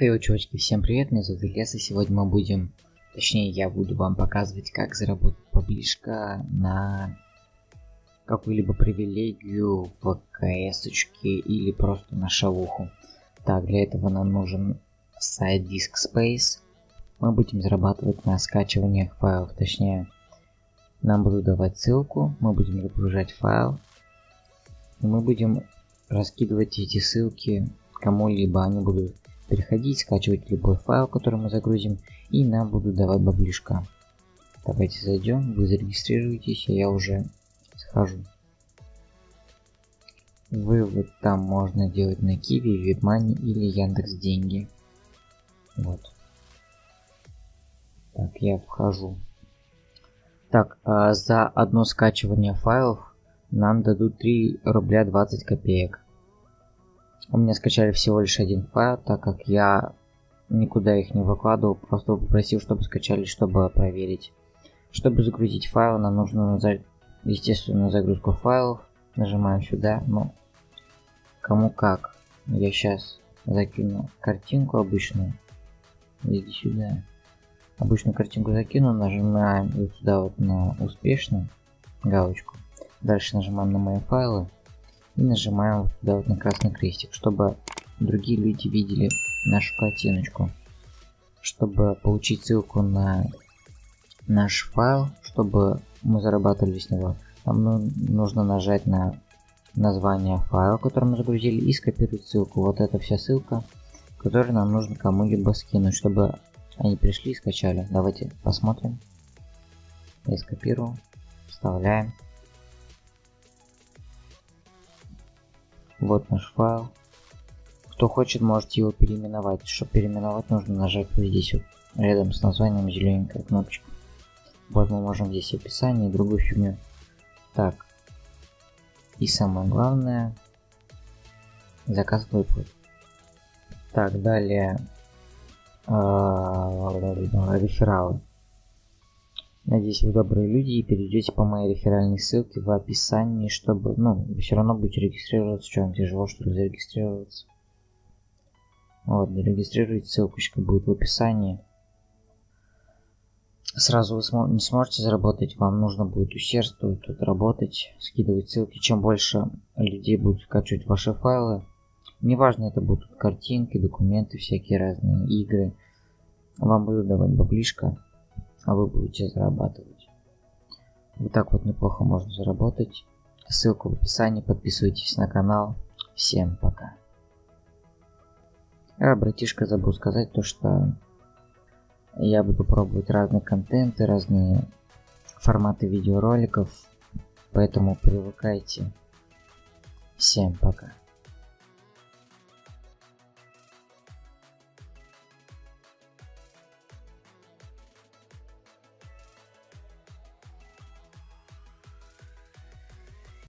Хей, чувачки, всем привет, меня зовут Ильяс, и сегодня мы будем, точнее я буду вам показывать, как заработать поближка на какую-либо привилегию в кс или просто на шавуху. Так, для этого нам нужен сайт DiskSpace. Мы будем зарабатывать на скачиваниях файлов, точнее, нам будут давать ссылку, мы будем загружать файл, и мы будем раскидывать эти ссылки кому-либо, они будут переходить, скачивать любой файл, который мы загрузим, и нам будут давать баблишка. Давайте зайдем, вы зарегистрируетесь, а я уже схожу. Вывод там можно делать на Киви, Вебмани или Яндекс Деньги. Вот. Так, я вхожу. Так, а за одно скачивание файлов нам дадут 3 рубля 20 копеек. У меня скачали всего лишь один файл, так как я никуда их не выкладывал, просто попросил, чтобы скачали, чтобы проверить. Чтобы загрузить файл, нам нужно нажать, естественно, загрузку файлов. Нажимаем сюда, ну, кому как. Я сейчас закину картинку обычную. Иди сюда. Обычную картинку закину, нажимаем вот сюда вот на успешно галочку. Дальше нажимаем на мои файлы и нажимаем вот сюда вот на красный крестик, чтобы другие люди видели нашу картиночку. Чтобы получить ссылку на наш файл, чтобы мы зарабатывали с него, нам ну, нужно нажать на название файла, который мы загрузили, и скопировать ссылку. Вот это вся ссылка, которую нам нужно кому-либо скинуть, чтобы они пришли и скачали. Давайте посмотрим. Я скопирую, вставляем. Вот наш файл. Кто хочет, можете его переименовать. Чтобы переименовать, нужно нажать вот здесь вот, рядом с названием зелененькая кнопочка. Вот мы можем здесь описание и другую фигню. Так. И самое главное, заказ выплат. Так, далее а, рефералы. Надеюсь, вы добрые люди и перейдете по моей реферальной ссылке в описании, чтобы, ну, все равно будете регистрироваться, что вам тяжело, что ли, зарегистрироваться. Вот, зарегистрируйте, ссылочка будет в описании. Сразу вы смо не сможете заработать, вам нужно будет усердствовать, тут работать, скидывать ссылки. Чем больше людей будут скачивать ваши файлы, неважно, это будут картинки, документы, всякие разные игры, вам будут давать баблишко а вы будете зарабатывать. Вот так вот неплохо можно заработать. Ссылка в описании, подписывайтесь на канал. Всем пока. А, братишка, забыл сказать то, что я буду пробовать разные контенты, разные форматы видеороликов, поэтому привыкайте. Всем пока.